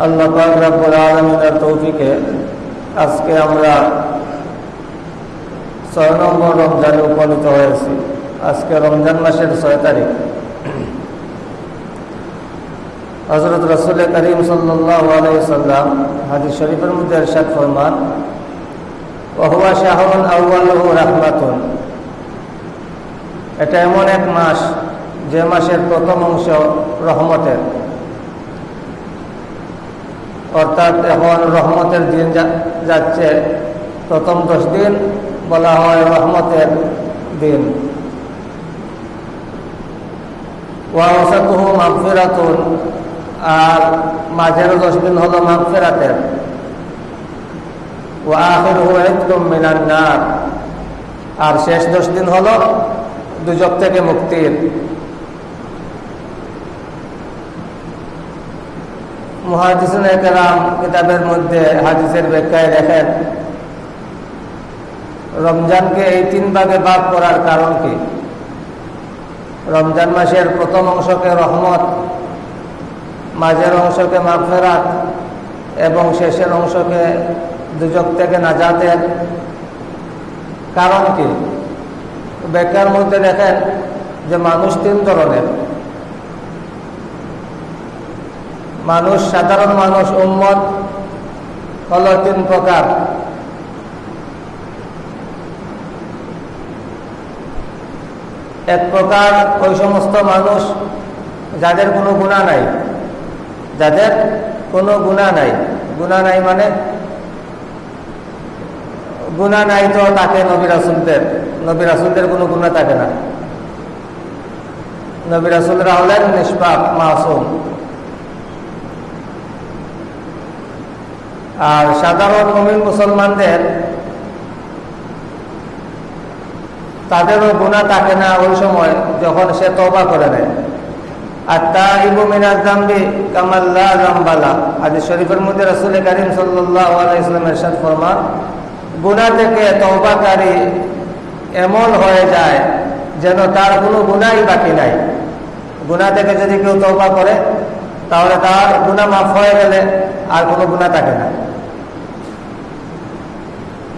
আল্লাহ পাক রব্বুল আলমিনের তৌফিকে আজকে আমরা ছয় নম্বর রমজানে উপনীত হয়েছি। আজকে রমজান মাসের ছয় তারিখ। হজরত রসুল করিম সাল্লাম হাদিস শরীফের মধ্যে এরশাদ ফরমান, ওহুয়া শাহরুন আউ্বালহু রাহমাতুন। এটা এমন এক মাস, যে মাসের প্রথম অংশ রহমতের। অর্থাৎ এখন রহমতের দিন যাচ্ছে। প্রথম দশ দিন বলা হয় রহমতের দিন। ওয়াসাতুহু আর মাঝের দশ দিন হলো মাগফিরাতের। ও আখিরহু ইতকুম মিনান নার। আর শেষ দশ দিন হলো দুজক থেকে মুক্তির। একরাম কিতাবের মধ্যে হাদিসের ব্যাখ্যায় দেখেন, রমজানকে এই তিন ভাগে ভাগ করার কারণ কি? রমজান মাসের প্রথম অংশকে রহমত, মাঝের অংশকে মাফেরাত এবং শেষের অংশকে দুজক থেকে নাজাতের কারণ কি? ব্যাখ্যার মধ্যে দেখেন যে মানুষ তিন ধরনের মানুষ, সাধারণ মানুষ, উম্মত, হল তিন প্রকার। এক প্রকার, ওই সমস্ত মানুষ যাদের কোনো গুণা নাই। যাদের কোনো গুণা নাই। গুণা নাই মানে গুণা নাই তো তাকে নবী রাসুলদের কোনো গুণা থাকে না। নবী রাসুলরা হলেন নিষ্পাপ, মাসুম। আর সাধারণ নবীন মুসলমানদের তাদেরও গুণা থাকে না ওই সময় যখন সে তবা করে নেয়। আর তা ইবু মিনাজ জাম্বি কামাল্লা জাম্বালা। আজ শরীফের মধ্যে রসুল করিম সাল্লাহ ইসলামের ফরমান গুণা থেকে তবাকারী এমন হয়ে যায় যেন তার কোনো গুণাই বাকি নাই। গুণা থেকে যদি কেউ তবা করে, তাহলে তার গুণা মাফ হয়ে গেলে আর কোনো গুণা থাকে না।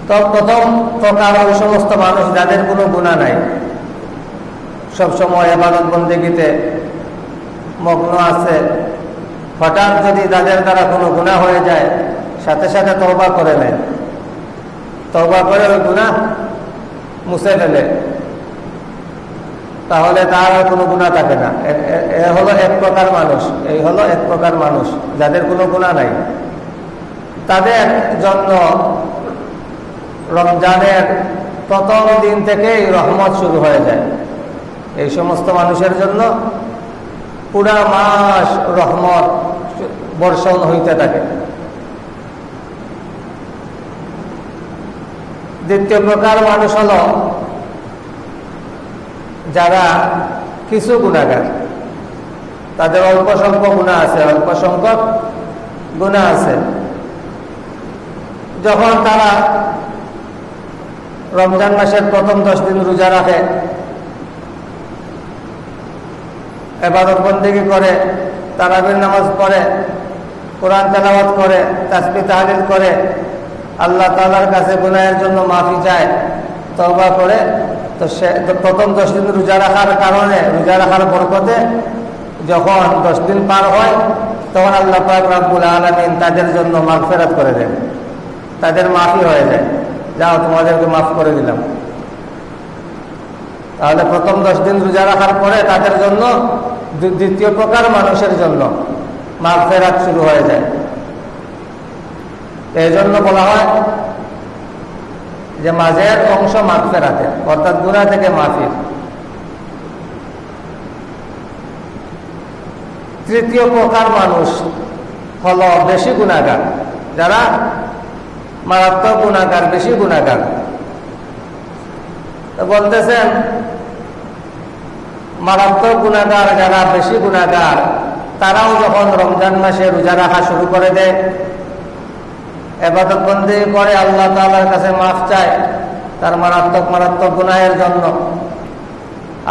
তো প্রথম প্রকার ওই সমস্ত মানুষ যাদের কোনো গুণা নাই। সবসময় এবাদত বন্দিগিতে মগ্ন আছে। হঠাৎ যদি তাদের দ্বারা কোনো গুণা হয়ে যায়, সাথে সাথে তবা করে নেয়। তবা করে ওই গুণা মুছে ফেলে। তাহলে তার আর কোনো গুণা থাকে না। এ হলো এক প্রকার মানুষ। এই হলো এক প্রকার মানুষ, যাদের কোনো গুণা নাই। তাদের জন্য রমজানের প্রথম দিন থেকেই রহমত শুরু হয়ে যায়। এই সমস্ত মানুষের জন্য পুরা মাস রহমত বর্ষণ হইতে থাকে। দ্বিতীয় প্রকার মানুষ হল যারা কিছু গুণাগার। তাদের অল্প সংখ্যক গুণা আছে, অল্প সংখ্যক গুণা আছে। যখন তারা রমজান মাসের প্রথম দশ দিন রোজা রাখে, এবাদত বন্দিগি করে, তারাবির নামাজ পড়ে, কোরআন তেলাওয়াত করে, তাসবি তাহলিল করে, আল্লাহ তালার কাছে গুনায়ের জন্য মাফি চায় তবা করে, তো সে প্রথম দশ দিন রোজা রাখার কারণে, রোজা রাখার বরকতে যখন দশ দিন পার হয়, তখন আল্লাহ পাক রাব্বুল আলমিন তাদের জন্য মাফ ফেরাত করে দেন, তাদের মাফি হয়ে যায়। যাও, তোমাদেরকে মাফ করে দিলাম। তাহলে প্রথম দশ দিন রোজা রাখার পরে তাদের জন্য দ্বিতীয় প্রকার মানুষের জন্য মাফ ফেরাত শুরু হয়ে যায়। এই জন্য বলা হয় যে মাঝের অংশ মাফ ফেরাতে অর্থাৎ গুণা থেকে মাফির। তৃতীয় প্রকার মানুষ হল বেশি গুণাগার, যারা মারাত্মক গুণাকার বেশি গুণাকার বলতেছেন, মারাত্মক গুণাকার যারা, বেশি গুণাকার তারাও যখন রমজান মাসে রোজা রাখা শুরু করে দেয় এবাদত বন্দি করে আল্লাহ তালার কাছে মাফ চায়, তার মারাত্মক মারাত্মক গুনাহের জন্য।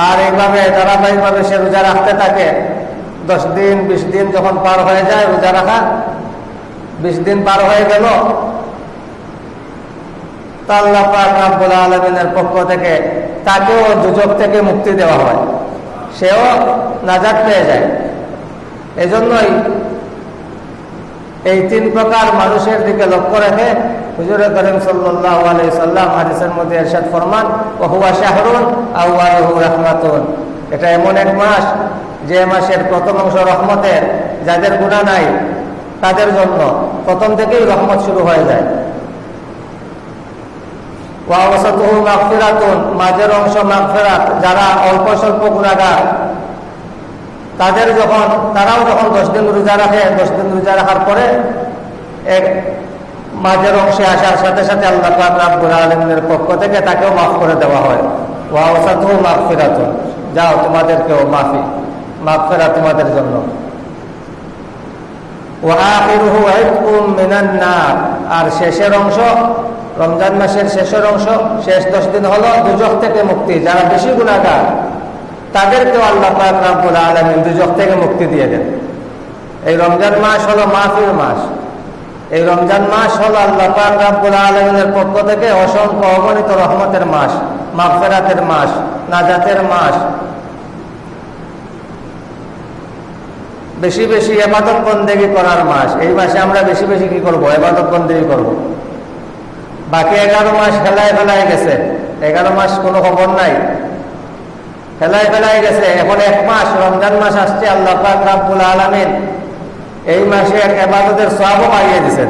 আর এইভাবে, ধারাবাহিকভাবে সে রোজা রাখতে থাকে। দশ দিন, বিশ দিন যখন পার হয়ে যায় রোজা রাখা, বিশ দিন পার হয়ে গেল আলমিনের পক্ষ থেকে তাকেও দুজক থেকে মুক্তি দেওয়া হয়। সেও নাজাদ পেয়ে যায়। এজন্যই এই তিন প্রকার মানুষের দিকে লক্ষ্য রেখে হুজুরে করিম সাল্লাহ সাল্লাম হাদিসের মধ্যে এরশাদ ফরমান, ওহুয়া শাহরুন আউআলহু রহমাতুন। এটা এমন এক মাস, যে মাসের প্রথম অংশ রহমতের, যাদের গুণা নাই, তাদের জন্য প্রথম থেকেই রহমত শুরু হয়ে যায়। ওয়াওসাতুহু মাগফিরাতুন, মাঝের অংশ মাগফিরাত, যারা অল্প স্বল্প গুণাগার তাদের যখন, তারাও যখন দশ দিন রোজা রাখে, দশ দিন রোজা রাখার পরে এক মাঝের অংশে আসার সাথে সাথে আল্লাহ রাব্বুল আলমের পক্ষ থেকে তাকেও মাফ করে দেওয়া হয়। ওয়াওসাতুহু মাগফিরাতুন, যাও তোমাদেরকেও মাফি ফেরা তোমাদের জন্য। আর শেষের অংশ রমজান মাসের শেষের অংশ, শেষ দশ দিন হলো দুজক থেকে মুক্তি। যারা বেশি গুণাগার তাদেরকেও আল্লাহ পাক আলামিন দুজক থেকে মুক্তি দিয়ে দেন। এই রমজান মাস হলো মাহফির মাস। এই রমজান মাস হলো আল্লাহ পাক আলামিনের পক্ষ থেকে অসংখ্য অগণিত রহমতের মাস, মাগফিরাতের মাস, নাজাতের মাস। বেশি বেশি এবাদত বন্দেগি করার মাস। এই মাসে আমরা বেশি বেশি কি করব? এবাদত বন্দেগি করব। বাকি এগারো মাস ফেলায় ফেলায় গেছে। এগারো মাস কোনো খবর নাই। ফেলায় ফেলায় গেছে। এখন এক মাস, রমজান মাস আসছে, আল্লাহ পাক রাব্বুল আলমিন এই মাসে এক এবাদতের সবও বাড়িয়ে দিচ্ছেন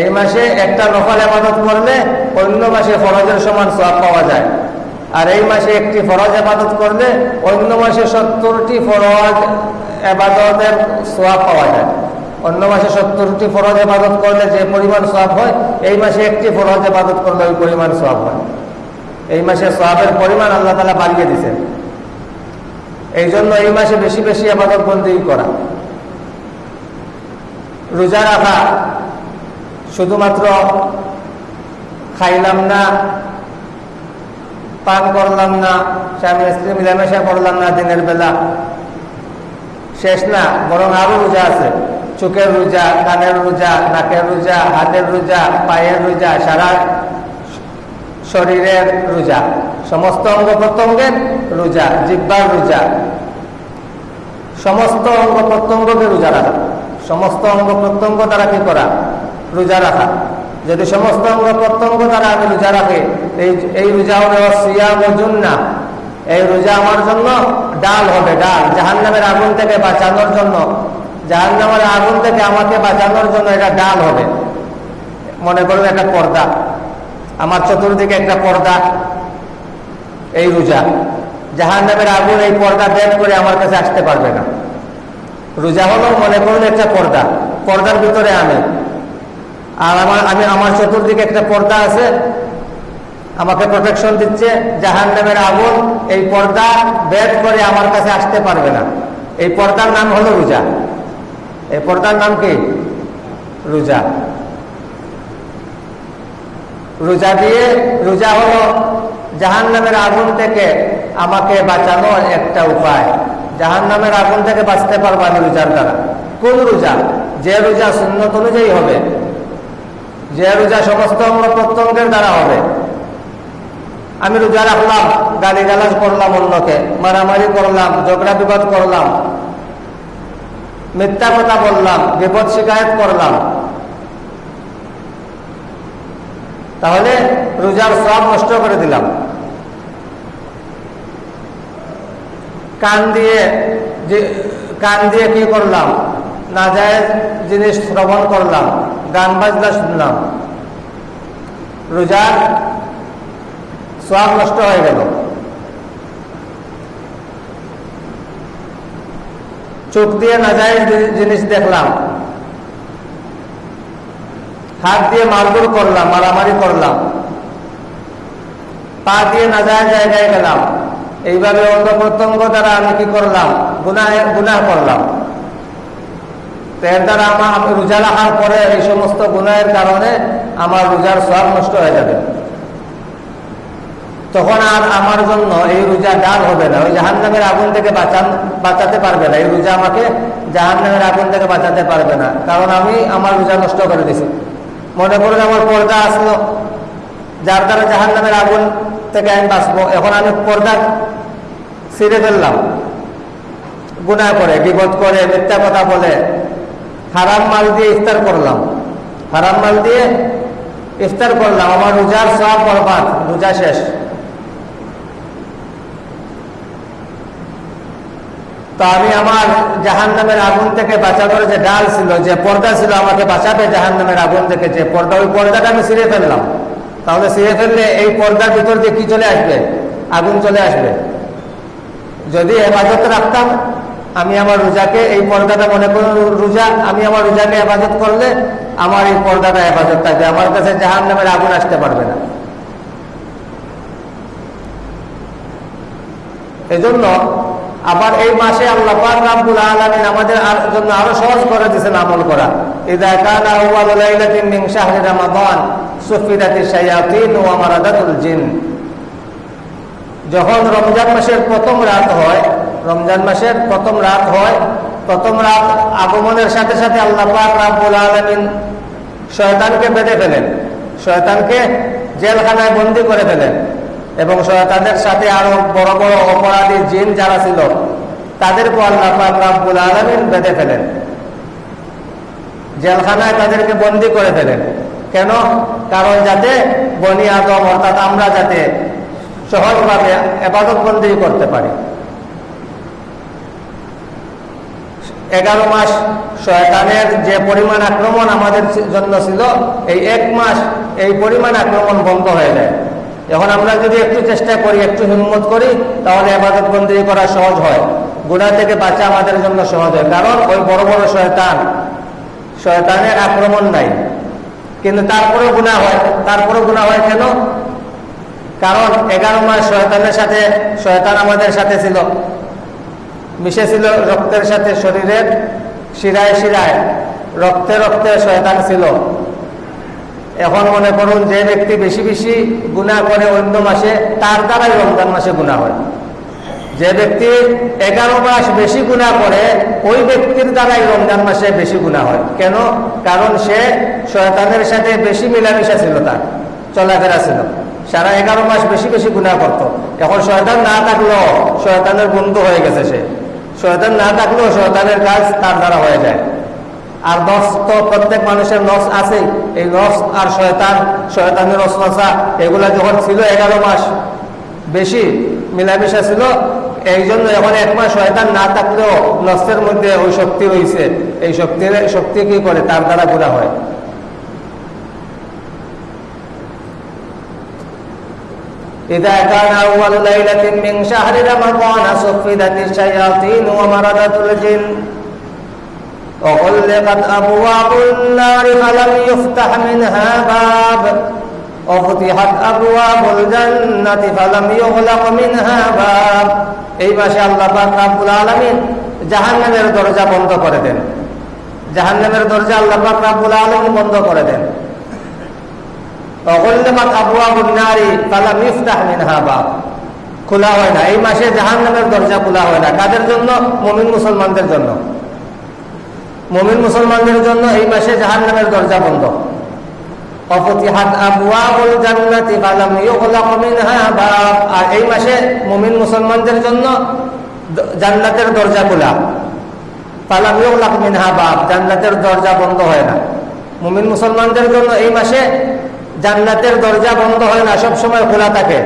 এই মাসে একটা নফল এবাদত করলে অন্য মাসে ফরজের সমান সব পাওয়া যায়। আর এই মাসে একটি ফরজ এবাদত করলে অন্য মাসে সত্তরটি ফরজ এবাদতের সোয়াব পাওয়া যায়। অন্য মাসে সত্তরটি ফরজ এবাদত করলে যে পরিমাণ সোয়াব হয়, এই মাসে একটি ফরজ এবাদত করলে ওই পরিমাণ সোয়াব হয়। এই মাসে সোয়াবের পরিমাণ আল্লাহ তালা বাড়িয়ে দিচ্ছেন এই জন্য এই মাসে বেশি বেশি আবাদত বন্দি করা। রোজা রাখা শুধুমাত্র খাইলাম না, পান করলাম না, স্বামী স্ত্রী মিলামেশা করলাম না দিনের বেলা শেষ না, বরং আরও রোজা আছে। চোখের রোজা, কানের রোজা, নাকের রোজা, হাতের রোজা, পায়ের রোজা, সারা শরীরের রোজা। সমস্ত অঙ্গ প্রত্যঙ্গের রোজা, জিব্বার রোজা। সমস্ত অঙ্গ প্রত্যঙ্গকে রোজা রাখা। সমস্ত অঙ্গ প্রত্যঙ্গ দ্বারা কি করা? রোজা রাখা। যদি সমস্ত অঙ্গ প্রত্যঙ্গ দ্বারা আমি রোজা রাখি, এই এই রোজা হবে সিয়াম না এই রোজা আমার জন্য ডাল হবে ডাল জাহান নামের আগুন থেকে বাঁচানোর জন্য জাহান নামের আগুন থেকে আমাকে বাঁচানোর জন্য এটা ডাল হবে। মনে করুন একটা পর্দা, আমার চতুর্দিকে একটা পর্দা, এই রোজা। জাহান নামের আগুন এই পর্দা বেদ করে আমার কাছে আসতে পারবে না। রোজা হলো মনে করুন একটা পর্দা, পর্দার ভিতরে আমি। আর আমার, আমি, আমার চতুর্দিকে একটা পর্দা আছে আমাকে প্রোটেকশন দিচ্ছে জাহান নামের আগুন এই পর্দা বেদ করে আমার কাছে আসতে পারবে না। এই পর্দার নাম হলো রোজা। এই পর্দার নাম কি? রোজা। রোজা দিয়ে, রোজা হলো জাহান নামের আগুন থেকে আমাকে বাঁচানোর একটা উপায়। জাহান নামের আগুন থেকে বাঁচতে পারব আমি রোজার দ্বারা। কোন রোজা? যে রোজা সুন্নত অনুযায়ী হবে। যে রোজা সমস্ত অঙ্গ প্রত্যঙ্গের দ্বারা হবে। আমি রোজা রাখলাম, গালি গালাজ করলাম অন্যকে, মারামারি করলাম, ঝগড়া বিবাদ করলাম, মিথ্যা কথা বললাম, বিপদ শিকায়ত করলাম। তাহলে রোজার সব নষ্ট করে দিলাম। কান দিয়ে কান দিয়ে কি করলাম? না যায় জিনিস শ্রবণ করলাম, গান বাজনা শুনলাম। রোজার সব নষ্ট হয়ে গেল। চোখ দিয়ে না যায় জিনিস দেখলাম। হাত দিয়ে মারধর করলাম, মারামারি করলাম। পা দিয়ে না যায় জায়গায় গেলাম। এইভাবে অঙ্গ প্রত্যঙ্গ দ্বারা আমি কি করলাম? গুনাহ গুনাহ করলাম। এর দ্বারা আমার আমি রোজা রাখার পরে এই সমস্ত গুনাহের কারণে আমার রোজার সব নষ্ট হয়ে যাবে। তখন আর আমার জন্য এই রোজা ডাল হবে না। ওই জাহান নামের আগুন থেকে বাঁচান, বাঁচাতে পারবে না। এই রোজা আমাকে জাহান নামের আগুন থেকে বাঁচাতে পারবে না। কারণ আমি আমার রোজা নষ্ট করে দিছি। মনে করুন আমার পর্দা আসলো। যার দ্বারা জাহান নামের আগুন থেকে আমি বাঁচবো। এখন আমি পর্দা ছিঁড়ে ফেললাম। গুণা করে বিপদ করে, মিথ্যা কথা বলে, হারাম মাল দিয়ে ইফতার করলাম। হারাম মাল দিয়ে ইফতার করলাম। আমার রোজার সব বরবাদ। রোজা শেষ। তো আমি আমার জাহান নামের আগুন থেকে বাঁচানোর যে ডাল ছিল, যে পর্দা ছিল, আমাকে বাঁচাবে জাহান নামের আগুন থেকে যে পর্দা। ওই পর্দাটা আমি ছিঁড়ে ফেললাম। তাহলে ছিঁড়ে ফেললে এই পর্দার ভিতর দিয়ে কি চলে আসবে? আগুন চলে আসবে। যদি হেফাজত রাখতাম, আমি আমার রোজাকে, এই পর্দাটা মনে করুন, রোজা, আমি আমার রোজাকে হেফাজত করলে আমার এই পর্দাটা হেফাজত থাকবে। আমার কাছে জাহান নামের আগুন আসতে পারবে না। এজন্য আবার এই মাসে আল্লাহ রাব্বুল আলামিন আমাদের জন্য আরও সহজ করে দিয়েছেন আমল করা। ইদা যখন রমজান মাসের প্রথম রাত হয়, রমজান মাসের প্রথম রাত হয়, প্রথম রাত আগমনের সাথে সাথে আল্লাহ পাক রাব্বুল আলামিন শয়তানকে বেঁধে ফেলেন। শয়তানকে জেলখানায় বন্দি করে ফেলেন। এবং শয়তানের সাথে আরও বড় বড় অপরাধী জিন যারা ছিল তাদেরকে আল্লাহ পাক রাব্বুল আলামিন বেঁধে ফেলেন। জেলখানায় তাদেরকে বন্দি করে ফেলেন। কেন? কারণ যাতে বনি আদম, অর্থাৎ আমরা যাতে সহজভাবে এবাদত বন্দি করতে পারি। এগারো মাস শয়তানের যে পরিমাণ আক্রমণ আমাদের জন্য ছিল, এই এক মাস এই পরিমাণ আক্রমণ বন্ধ হয়ে যায়। এখন আমরা যদি একটু চেষ্টা করি, একটু হিম্মত করি, তাহলে আবাদত বন্দি করা সহজ হয়। গুণা থেকে বাঁচা আমাদের জন্য সহজ হয়। কারণ ওই বড় বড় শয়তান, শয়তানের আক্রমণ নাই। কিন্তু তারপরেও গুণা হয়। তারপরেও গুণা হয় কেন? কারণ এগারো মাস শয়তানের সাথে, শয়তান আমাদের সাথে ছিল। মিশেছিল রক্তের সাথে, শরীরের শিরায় শিরায়। রক্তে রক্তে শয়তান ছিল। এখন মনে করুন যে ব্যক্তি বেশি বেশি গুণা করে অন্য মাসে, তার দ্বারাই রমজান মাসে গুণা হয়। যে ব্যক্তি এগারো মাস বেশি গুণা করে, ওই ব্যক্তির দ্বারাই রমজান মাসে বেশি গুণা হয়। কেন? কারণ সে শয়তানের সাথে বেশি মিলামিশা ছিল তার, চলাফেরা ছিল। সারা এগারো মাস বেশি বেশি গুণা করত। এখন শয়তান না থাকলেও শয়তানের বন্ধু হয়ে গেছে সে। শয়তান না থাকলেও শয়তানের কাজ তার দ্বারা হয়ে যায়। আর নস তো প্রত্যেক মানুষের নস আছে এই নস আর শয়তান শয়তানের অশ্বাসা এগুলা যখন ছিল এগারো মাস বেশি মিলামিশা ছিল এই জন্য এখন এক মাস শয়তান না থাকলেও নষ্টের মধ্যে ওই শক্তি হয়েছে এই শক্তির শক্তি কি করে তার দ্বারা গুণা হয় إذا كان أول ليلة من شهر رمضان صفدت الشياطين ومردت الجن وغلقت أبواب النار فلم يفتح منها باب وفتحت أبواب الجنة فلم يغلق منها باب এই মাসে আল্লাহ পাক রাব্বুল আলামিন জাহান্নামের দরজা বন্ধ করে দেন জাহান্নামের দরজা আল্লাহ পাক রাব্বুল আলামিন বন্ধ করে দেন অগল্যমাত আবওয়াবুন নারী ফালাম ইফতাহ মিনহা বাব খোলা হয় না এই মাসে জাহান্নামের দরজা খোলা হয় না কাদের জন্য মুমিন মুসলমানদের জন্য মুমিন মুসলমানদের জন্য এই মাসে জাহান্নামের দরজা বন্ধ। আর এই মাসে মুমিন মুসলমানদের জন্য জান্নাতের দরজা খোলা। মিনহা বাব জান্নাতের দরজা বন্ধ হয় না। মুমিন মুসলমানদের জন্য এই মাসে জান্নাতের দরজা বন্ধ হয় না সব সময় খোলা থাকে।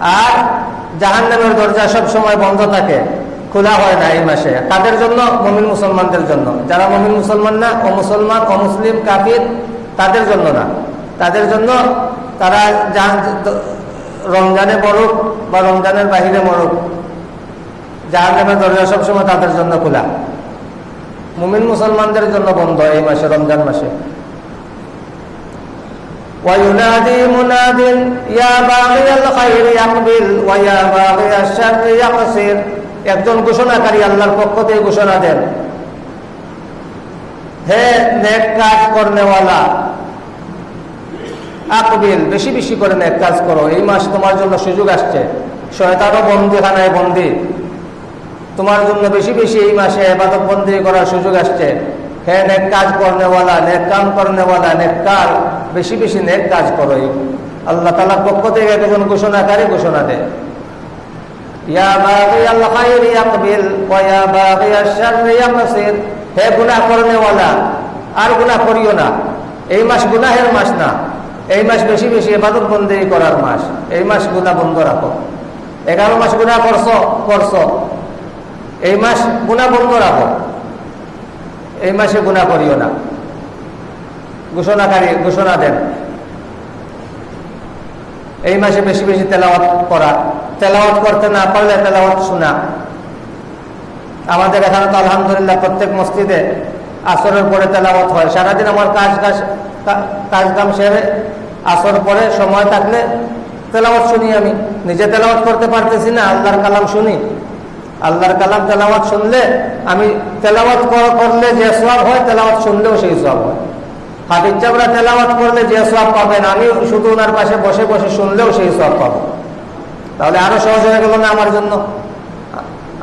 আর জাহান্নামের দরজা সব সময় বন্ধ থাকে। খোলা হয় না এই মাসে তাদের জন্য মমিন মুসলমানদের জন্য যারা মমিন মুসলমান না ও মুসলমান ও মুসলিম কাফির তাদের জন্য না তাদের জন্য তারা জাহান- রমজানে মরুক বা রমজানের বাহিরে মরুক জাহান্নামের দরজা সবসময় তাদের জন্য খোলা মুমিন মুসলমানদের জন্য বন্ধ এই মাসে রমজান মাসে وينادي مناد يا باغي الخير يقبل ويا باغي الشر يقصر একজন ঘোষণাকারী আল্লাহর পক্ষ থেকে ঘোষণা দেন। হে নেক কাজ করনেওয়ালা আকবিল বেশি বেশি করে নেক কাজ করো। এই মাস তোমার জন্য সুযোগ আসছে। বন্দি। তোমার জন্য বেশি বেশি এই মাসে এবাদত বন্দি করার সুযোগ আসছে। হ্যাঁ নেক কাজ করনেওয়ালা, নেক কাম করনেওয়ালা, নেক কার বেশি বেশি নেক কাজ করো। আল্লাহ তালার পক্ষ থেকে একজন ঘোষণাকারী ঘোষণা দেয়। ইয়া বাগি আল খাইর ইয়াকবিল ওয়া ইয়া বাগি আশ-শারর ইয়াকসির। হে গুনাহ করনেওয়ালা আর গুনাহ করিও না। এই মাস গুনাহের মাস না। এই মাস বেশি বেশি ইবাদত বন্দি করার মাস। এই মাস গুনাহ বন্ধ রাখো। এগারো মাস গুনাহ করছ করছ। এই মাস গুনাহ বন্ধ রাখো। এই মাসে গুনাহ করিও না। ঘোষণাকারী, ঘোষণা দেন। এই মাসে বেশি বেশি তেলাওয়াত করা। তেলাওয়াত করতে না পারলে তেলাওয়াত শোনা। আমাদের এখানে তো আলহামদুলিল্লাহ প্রত্যেক মসজিদে আসরের পরে তেলাওয়াত হয়। সারাদিন আমার কাজ কাজ কাজ কাম সেরে আসর পরে সময় থাকলে তেলাওয়াত শুনি আমি। নিজে তেলাওয়াত করতে পারতেছি না, আল্লাহর কালাম শুনি। আল্লাহর কালাম তেলাওয়াত শুনলে আমি তেলাওয়াত করলে যে সব হয়, তেলাওয়াত শুনলেও সেই সব হয়। তেলাওয়াত করলে যে সব পাবেন আমি শুধু ওনার পাশে বসে বসে শুনলেও সেই সব পাবো। তাহলে আরও সহজ হয়ে গেল না আমার জন্য?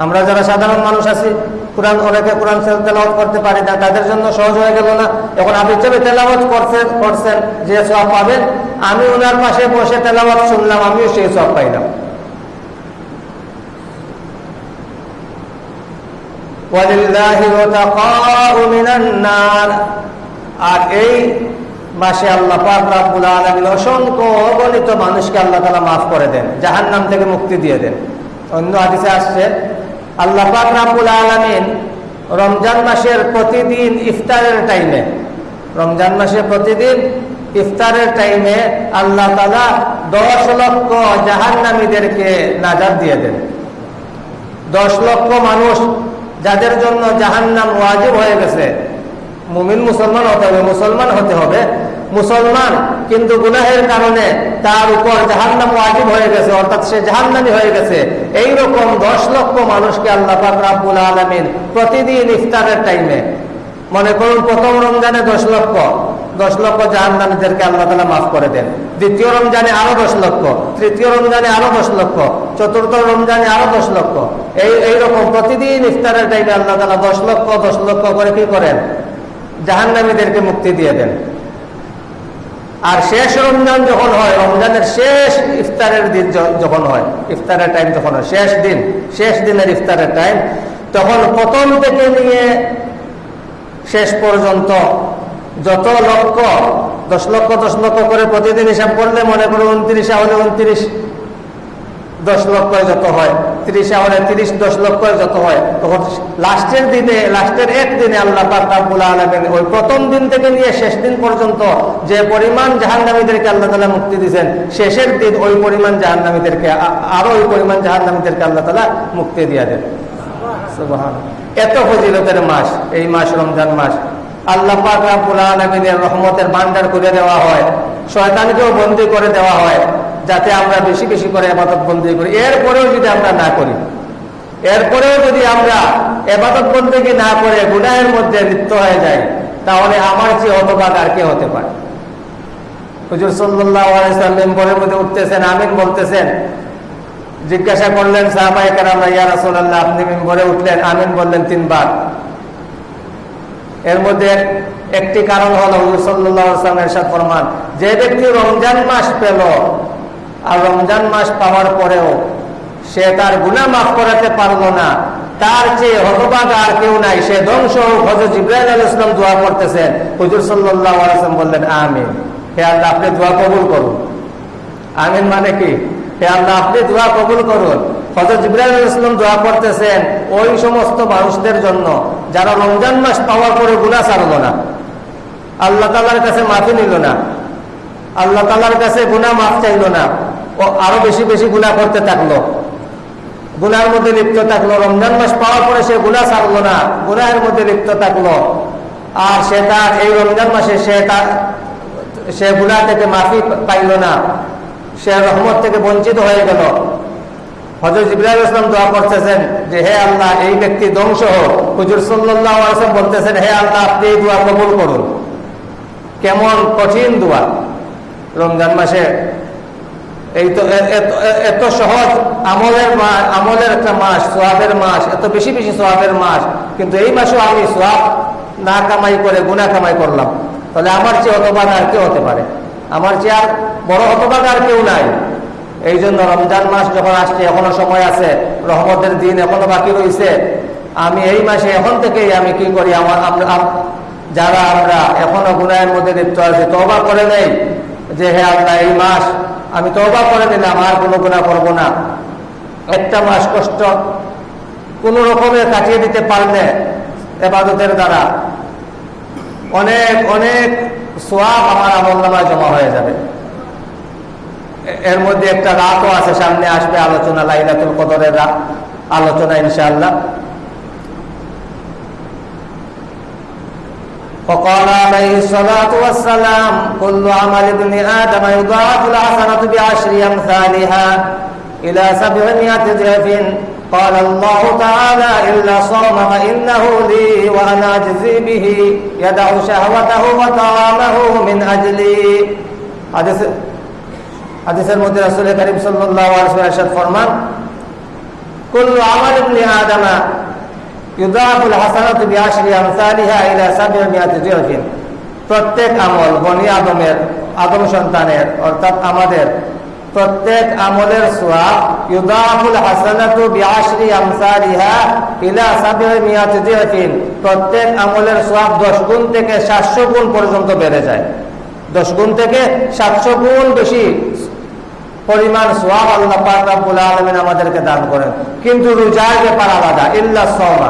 আমরা যারা সাধারণ মানুষ আছি, কোরআন অনেকে কোরআন তেলাওয়াত করতে পারি না, তাদের জন্য সহজ হয়ে গেল না? এখন হাফিজ চাবে তেলাওয়াত করছেন করছেন, যে সব পাবেন, আমি ওনার পাশে বসে তেলাওয়াত শুনলাম, আমিও সেই সব পাইলাম। আর এই মাসে আল্লাহ পাক আলামিন অসংখ্য অগণিত মানুষকে আল্লাহ তালা মাফ করে দেন, জাহান্নাম থেকে মুক্তি দিয়ে দেন। অন্য হাদিসে আসছে, আল্লাহ পাক রাব্বুল আলামিন রমজান মাসের প্রতিদিন ইফতারের টাইমে রমজান মাসে প্রতিদিন ইফতারের টাইমে আল্লাহ তালা দশ লক্ষ জাহান্নামীদেরকে নাজার দিয়ে দেন। দশ লক্ষ মানুষ যাদের জন্য জাহান্নাম ওয়াজিব হয়ে গেছে মুমিন মুসলমান হতে হবে, মুসলমান হতে হবে। মুসলমান কিন্তু গুনাহের কারণে তার উপর জাহান্নাম ওয়াজিব হয়ে গেছে, অর্থাৎ সে জাহান্নামি হয়ে গেছে। এই রকম দশ লক্ষ মানুষকে আল্লাহ রাব্বুল আলমিন প্রতিদিন ইফতারের টাইমে মনে করুন প্রথম রমজানে দশ লক্ষ দশ লক্ষ জাহান্নামীদেরকে আল্লাহ তালা মাফ করে দেন। দ্বিতীয় রমজানে আরও দশ লক্ষ, তৃতীয় রমজানে আরও দশ লক্ষ, চতুর্থ রমজানে আরও দশ লক্ষ। এই, এইরকম প্রতিদিন ইফতারের টাইমে আল্লাহ তালা দশ লক্ষ দশ লক্ষ করে কি করেন? জাহান্নামীদেরকে মুক্তি দিয়ে দেন। আর শেষ রমজান যখন হয়, রমজানের শেষ ইফতারের দিন যখন হয়, ইফতারের টাইম যখন হয়, শেষ দিন, শেষ দিনের ইফতারের টাইম তখন প্রথম থেকে নিয়ে শেষ পর্যন্ত যত লক্ষ, দশ লক্ষ দশ লক্ষ করে প্রতিদিন হিসাব করলে মনে করো উনত্রিশে হলে উনত্রিশ দশ লক্ষ যত হয়, তিরিশে হলে তিরিশ, দশ লক্ষ যত হয়, তখন লাস্টের দিনে, লাস্টের এক দিনে আল্লাহ পাকুল আলমেন ওই প্রথম দিন থেকে নিয়ে শেষ দিন পর্যন্ত যে পরিমাণ জাহান্নামীদেরকে আল্লাহ তালা মুক্তি দিয়েছেন, শেষের দিন ওই পরিমাণ জাহান্নামীদেরকে আরও ওই পরিমাণ জাহান্নামীদেরকে আল্লাহ তালা মুক্তি দিয়ে দেন। এত ফজিলতের মাস, এই মাস রমজান মাস। আল্লাহ পাক রাব্বুল আলামিনের রহমতের ভান্ডার করে দেওয়া হয়, শয়তানকেও বন্দি করে দেওয়া হয়। যাতে আমরা বেশি বেশি করে এবাদত বন্দি করি। এরপরেও যদি আমরা না করি, এরপরেও যদি আমরা এবাদত বন্দিকে না করে গুনাহের মধ্যে লিপ্ত হয়ে যাই, তাহলে আমার চেয়ে হতবাক আর কে হতে পারে? হুজুর সাল্লাহ মেম্বরের মধ্যে উঠতেছেন, আমিন বলতেছেন। জিজ্ঞাসা করলেন সাহাবাই আপনি মেম্বরে উঠলেন, আমিন বললেন তিনবার। এর মধ্যে একটি কারণ হল হুজুর ফরমান, যে ব্যক্তি রমজান মাস পেল আর রমজান মাস পাওয়ার পরেও সে তার গুণা মাফ করাতে পারল না। তার চেয়ে হতবাগ আর কেউ নাই। সে ধ্বংস হজরত ইব্রাহিম আল ইসলাম দোয়া করতেছেন। হুজুর সাল্লাম বললেন, আমিন। হে আল্লাহ, আপনি দোয়া কবুল করুন। আমিন মানে কি? হে আল্লাহ, আপনি দোয়া কবুল করুন। হজরত ইব্রাহিম ইসলাম দোয়া করতেছেন ওই সমস্ত মানুষদের জন্য, যারা রমজান মাস পাওয়ার পরে গুণা ছাড়ল না। আল্লাহ তালার কাছে মাফি নিল না। আল্লাহ তালার কাছে গুণা মাফ চাইল না। ও আরও বেশি বেশি গুণা করতে থাকল। গুনার মধ্যে লিপ্ত থাকল। রমজান মাস পাওয়ার পরে সে গুণা ছাড়লো না, গুনাহের মধ্যে লিপ্ত থাকল। আর সে তার এই রমজান মাসে সে তার, সে গুণা থেকে মাফি পাইল না। সে রহমত থেকে বঞ্চিত হয়ে গেল। হজরত ইব্রাহিম ইসলাম দোয়া করতেছেন যে, হে আল্লাহ, এই ব্যক্তি ধ্বংস হোক। হুজুর সাল্লাহ বলতেছেন, হে আল্লাহ, আপনি এই দোয়া কবুল করুন। কেমন কঠিন দোয়া। রমজান মাসে এই তো এত সহজ আমলের আমলের একটা মাস, সোয়াবের মাস, এত বেশি বেশি সোয়াবের মাস, কিন্তু এই মাসেও আমি সোয়াব না কামাই করে গুনা কামাই করলাম। তাহলে আমার চেয়ে হতবাদ আর কেউ হতে পারে? আমার চেয়ে আর বড় হতবাদ আর কেউ নাই। এই জন্য রমজান মাস যখন আসছে, এখনও সময় আছে, রহমতের দিন এখনও বাকি রয়েছে আমি এই মাসে এখন থেকেই আমি কি করি? আমার যারা আমরা এখনও গুনায়ের মধ্যে লিপ্ত আছে তবা করে নেই। যে হে আল্লাহ, এই মাস আমি তবা করে দিলাম আর কোনো গুণা করব না। একটা মাস কষ্ট, কোন রকমের কাটিয়ে দিতে পারলে এবাদতের দ্বারা অনেক অনেক সোয়াব আমার আমল নামায় জমা হয়ে যাবে। এর মধ্যে একটা রাতও আছে, সামনে আসবে আলোচনা, লাইলাতুল কদরের রাত। আলোচনা ইনশাআল্লাহ। وقال عليه الصلاة والسلام كل عمل ابن آدم يضاعف الحسنة بعشر أمثالها إلى سبعمائة ضعف قال الله تعالى إلا صوم فإنه لي وأنا أجزي به يدع شهوته وطعامه من أجلي حديث হাদিসের মধ্যে রাসূল করিম সাল্লাল্লাহু আলাইহি ওয়াসাল্লাম ফরমান কুল্লু আমাল ইবনি আদম ইউদাফুল হাসানাতু প্রত্যেক আমল বনি আদমের, আদম সন্তানের, অর্থাৎ আমাদের। প্রত্যেক আমলের সোয়াব ইউদাফুল প্রত্যেক আমলের সোয়াব 10 গুণ থেকে 700 গুণ পর্যন্ত বেড়ে যায়। দশ গুণ থেকে সাতশো গুণ বেশি পরিমাণ সোয়াব আল্লাহ পাক আমাদেরকে দান করেন। কিন্তু রোজার ব্যাপার আলাদা, ইল্লা সওমা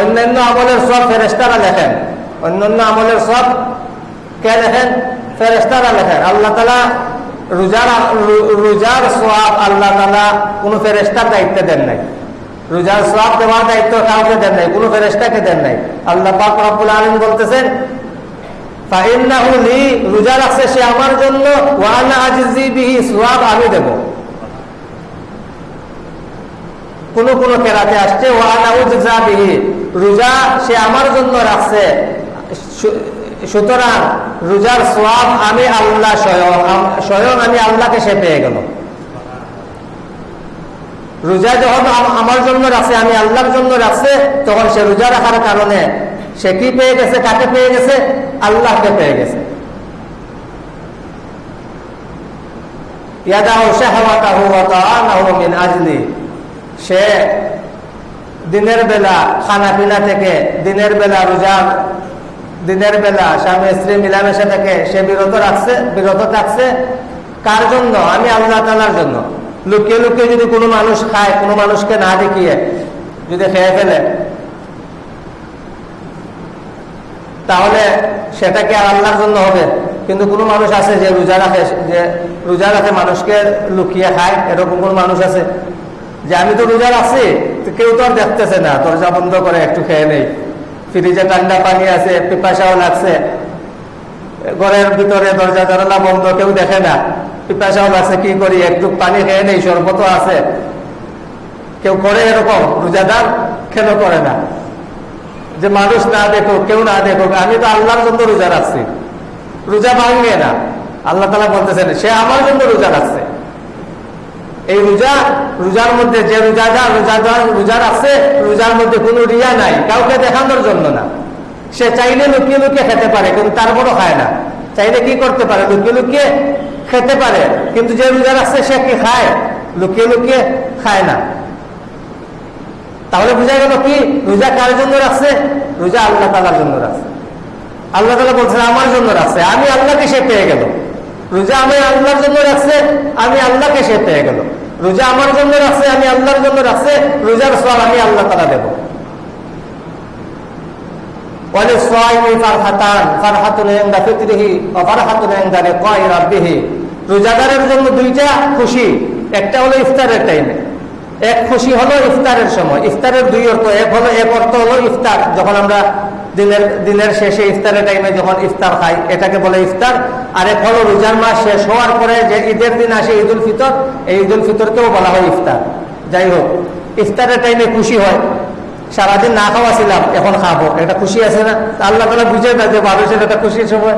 অন্যান্য আমলের সব ফেরেস্তারা লেখেন। অন্যান্য আমলের সব কে লেখেন? ফেরেস্তারা লেখেন। আল্লাহ তালা রোজার রোজার সোয়াব আল্লাহ তালা কোন ফেরেস্তার দায়িত্ব দেন নাই। রোজার সোয়াব দেওয়ার দায়িত্ব কাউকে দেন নাই, কোন ফেরেস্তাকে দেন নাই। আল্লাহ পাক রব্বুল আলম বলতেছেন রোজা রাখছে সে আমার জন্য ওয়ানা আজিজি বিহি সোয়াব আমি দেব। কোন কোন কেরাতে আসছে রোজা সে আমার জন্য রাখছে। সুতরাং রোজার সোয়াব আমি আল্লাহ স্বয়ং স্বয়ং আমি আল্লাহকে সে পেয়ে গেল। রোজা যখন আমার জন্য রাখছে, আমি আল্লাহর জন্য রাখছে, তখন সে রোজা রাখার কারণে সে কি পেয়ে গেছে, কাকে পেয়ে গেছে? আল্লাহকে পেয়ে গেছে। সে দিনের বেলা খানা পিনা থেকে, দিনের বেলা রোজা, দিনের বেলা স্বামী স্ত্রী মিলামেশা থেকে সে বিরত রাখছে, বিরত থাকছে। কার জন্য? আমি আল্লাহ তালার জন্য। লুকিয়ে লুকিয়ে যদি কোনো মানুষ খায়, কোনো মানুষকে না দেখিয়ে যদি খেয়ে ফেলে, তাহলে সেটা কি আল্লাহর জন্য হবে? কিন্তু কোনো মানুষ আছে যে রোজা রাখে, যে রোজা রাখে মানুষকে লুকিয়ে খায়, এরকম কোন মানুষ আছে? যে আমি তো রোজা রাখছি কেউ তো আর দেখতেছে না। দরজা বন্ধ করে, একটু খেয়ে নেই। ফ্রিজে ঠান্ডা পানি আছে, পিপাসাও লাগছে। ঘরের ভিতরে দরজা, জানালা বন্ধ, কেউ দেখে না। পিপাসাও লাগছে, কি করি? একটু পানি খেয়ে নেই শরবত আছে। কেউ করে এরকম, রোজাদার কেন করে না? যে মানুষ না দেখুক, কেউ না দেখুক, আমি তো আল্লাহর জন্য রোজা রাখছি। রোজা ভাঙবে না। আল্লাহ তালা বলতেছেন, সে আমার জন্য রোজা রাখছে। এই রোজা, রোজার মধ্যে যে রোজাদার রোজাদার রোজা রাখছে, রোজার মধ্যে কোনো রিয়া নাই, কাউকে দেখানোর জন্য না। সে চাইলে লুকিয়ে লুকিয়ে খেতে পারে, কিন্তু তারপরও খায় না। চাইলে কি করতে পারে? লুকিয়ে লুকিয়ে খেতে পারে, কিন্তু যে রোজা রাখছে, সে কি খায়? লুকিয়ে লুকিয়ে খায় না। তাহলে বোঝা গেল কি? রোজা কার জন্য রাখছে? রোজা আল্লাহ তালার জন্য রাখছে। আল্লাহ তালা বলছেন, আমার জন্য রাখছে। আমি আল্লাহকে সে পেয়ে গেল। রোজা আমি আল্লাহর জন্য রাখছে, আমি আল্লাহকে সে পেয়ে গেল। রোজা আমার জন্য রাখছে, আমি আল্লাহর জন্য রাখছে, রোজার সব আমি আল্লাহ তারা দেব। রোজাদারের জন্য দুইটা খুশি, একটা হলো ইফতারের টাইমে এক খুশি হলো ইফতারের সময়। ইফতারের দুই অর্থ এক হলো, এক অর্থ হলো ইফতার। যখন আমরা দিনের দিনের শেষে ইফতারের টাইমে যখন ইফতার খাই, এটাকে বলে ইফতার। আর এক হলো রোজার মাস শেষ হওয়ার পরে যে ঈদের দিন আসে ঈদ উল ফিতর, এই ঈদ উল ফিতরকেও বলা হয় ইফতার। যাই হোক, ইফতারের টাইমে খুশি হয়। সারাদিন না খাওয়া ছিলাম, এখন খাব। এটা খুশি আছে না? আল্লাহ তালা বুঝে না যে মানুষের এটা খুশির সময়।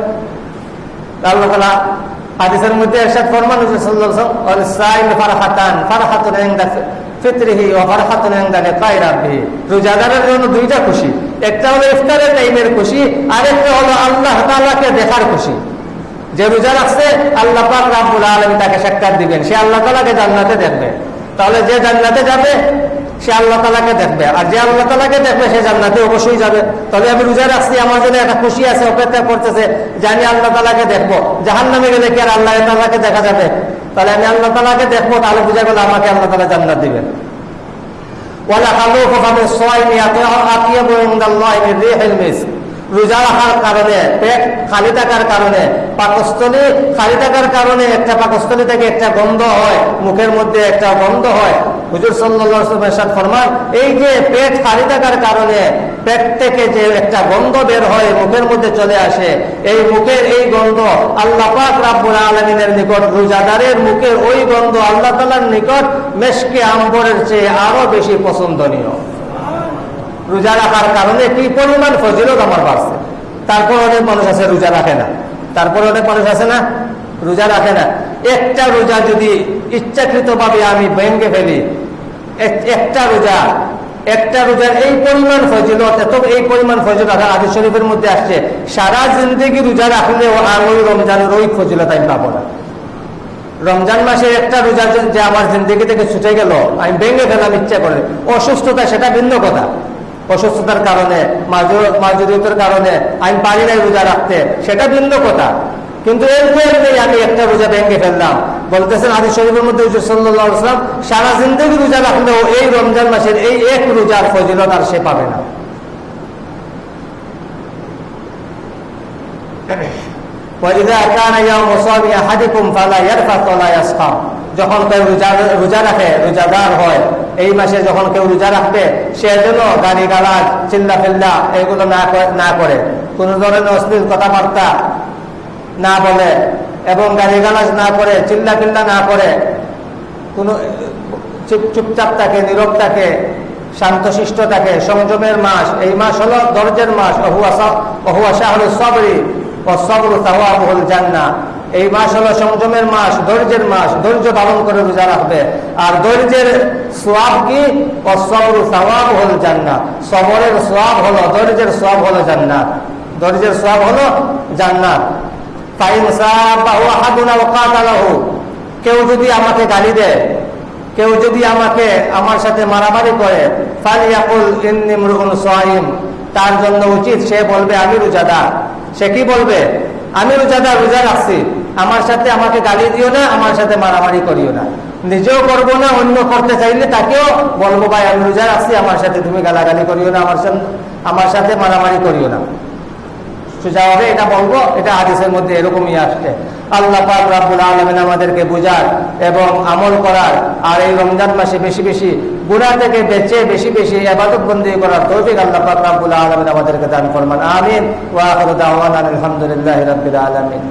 আল্লাহ তালা হাদিসের মধ্যে এরশাদ ফরমান ফারহাতান, ফারহাতুন ইনদা রোজাদারের দুইটা খুশি। একটা হলো ইফতারের টাইমের খুশি আর একটা হলো আল্লাহ তাআলাকে দেখার খুশি। যে রোজা রাখছে, আল্লাহ তাকে দিবেন। সে আল্লাহ জান্নাতে দেখবে। তাহলে যে জান্নাতে যাবে সে আল্লাহ তালাকে দেখবে। আর যে আল্লাহ তালাকে দেখবে, সে জান্নাতে অবশ্যই যাবে। তবে আমি রোজা রাখছি, আমার জন্য একটা খুশি আছে, অপেক্ষা করতেছে যে আমি আল্লাহ তালাকে দেখব। জাহান নামে গেলে কি আর আল্লাহ তালাকে দেখা যাবে? তাহলে আমি আল্লাহ তালাকে দেখব, তাহলে বুঝা গেল আমাকে আল্লাহ তালা জান্নাত দিবেন। রোজা রাখার কারণে, পেট খালি থাকার কারণে, পাকস্থলী খালি থাকার কারণে একটা পাকস্থলী থেকে একটা গন্ধ হয়, মুখের মধ্যে একটা গন্ধ হয়। হুজুর সাল্লাহ ফরমান এই যে পেট খালি থাকার কারণে পেট থেকে যে একটা গন্ধ বের হয়, মুখের মধ্যে চলে আসে, এই মুখের এই গন্ধ আল্লাহ আলমিনের নিকট, রোজাদারের মুখের ওই গন্ধ আল্লাহ তালার নিকট মেশকে আম্বরের চেয়ে আরও বেশি পছন্দনীয়। রোজা রাখার কারণে কি পরিমাণ ফজিলত আমার বাড়ছে? তারপর অনেক মানুষ আছে, রোজা রাখে না। তারপর অনেক মানুষ আছে না, রোজা রাখে না। একটা রোজা যদি ইচ্ছাকৃত ভাবে আমি ভেঙ্গে ফেলি একটা রোজা, একটা রোজার এই পরিমাণ ফজিলত, এত এই পরিমাণ ফজিলত আদি শরীফের মধ্যে আসছে, সারা জিন্দগি রোজা রাখলে আর ওই রমজানের ওই ফজিলত আমি পাবো না। রমজান মাসে একটা রোজা যে আমার জিন্দগি থেকে ছুটে গেল, আমি ভেঙে ফেলাম ইচ্ছা করে। অসুস্থতা সেটা ভিন্ন কথা। অসুস্থতার কারণে মাজুরিয়তের কারণে আমি পারি নাই রোজা রাখতে, সেটা ভিন্ন কথা। কিন্তু এর নেই আমি একটা রোজা ভেঙে ফেললাম বলতেছেন আদি শরীফের মধ্যে সাল্লাম সারা জিন্দগি রোজা রাখলেও এই রমজান মাসের এই এক রোজার ফজিলত আর সে পাবে না। যখন কেউ রোজা রাখে, রোজাদার হয়, এই মাসে যখন কেউ রোজা রাখবে, সে যেন গাড়ি গালা চিল্লা ফিল্লা এগুলো না করে। কোন ধরনের অশ্লীল কথাবার্তা না বলে এবং গাড়ি গালাজ না করে, চিল্লা ফিল্লা না করে, কোনো চুপচাপ থাকে, নীরব থাকে, শান্তশিষ্ট থাকে। সংযমের মাস, এই মাস হলো দরজের মাস। অহুয়া শাহ সবরি ও সবর জান্না এই মাস হলো সংযমের মাস, ধৈর্যের মাস। ধৈর্য পালন করে রোজা রাখবে। আর ধৈর্যের সোয়াব কি? ও সবর হল জান্নাত সবরের সোয়াব হলো, ধৈর্যের সোয়াব হলো জান্নাত ধৈর্যের সোয়াব হলো জান্নাত কেউ যদি আমাকে গালি দেয়, কেউ যদি আমাকে, আমার সাথে মারামারি করে তার জন্য উচিত সে বলবে, আমি রোজাদার সে কি বলবে? আমি রোজাদার রোজা রাখছি। আমার সাথে আমাকে গালি দিও না, আমার সাথে মারামারি করিও না। নিজেও করব না, অন্য করতে চাইলে তাকেও বলব, ভাই, আমি রোজা রাখছি, আমার সাথে তুমি গালাগালি করিও না, আমার সাথে আমার সাথে মারামারি করিও না। সোজা হবে এটা বলব, এটা হাদিসের মধ্যে এরকমই আসছে। আল্লাহ পাক রাব্বুল আলমেন আমাদেরকে বোঝার এবং আমল করার আর এই রমজান মাসে বেশি বেশি গুণা থেকে বেঁচে বেশি বেশি আবাদত বন্দী করার তৌফিক আল্লাহ পাক রাব্বুল আলমেন আমাদেরকে দান করমান আমিন। ওয়া আলহামদুলিল্লাহ রাব্বিল আলামিন।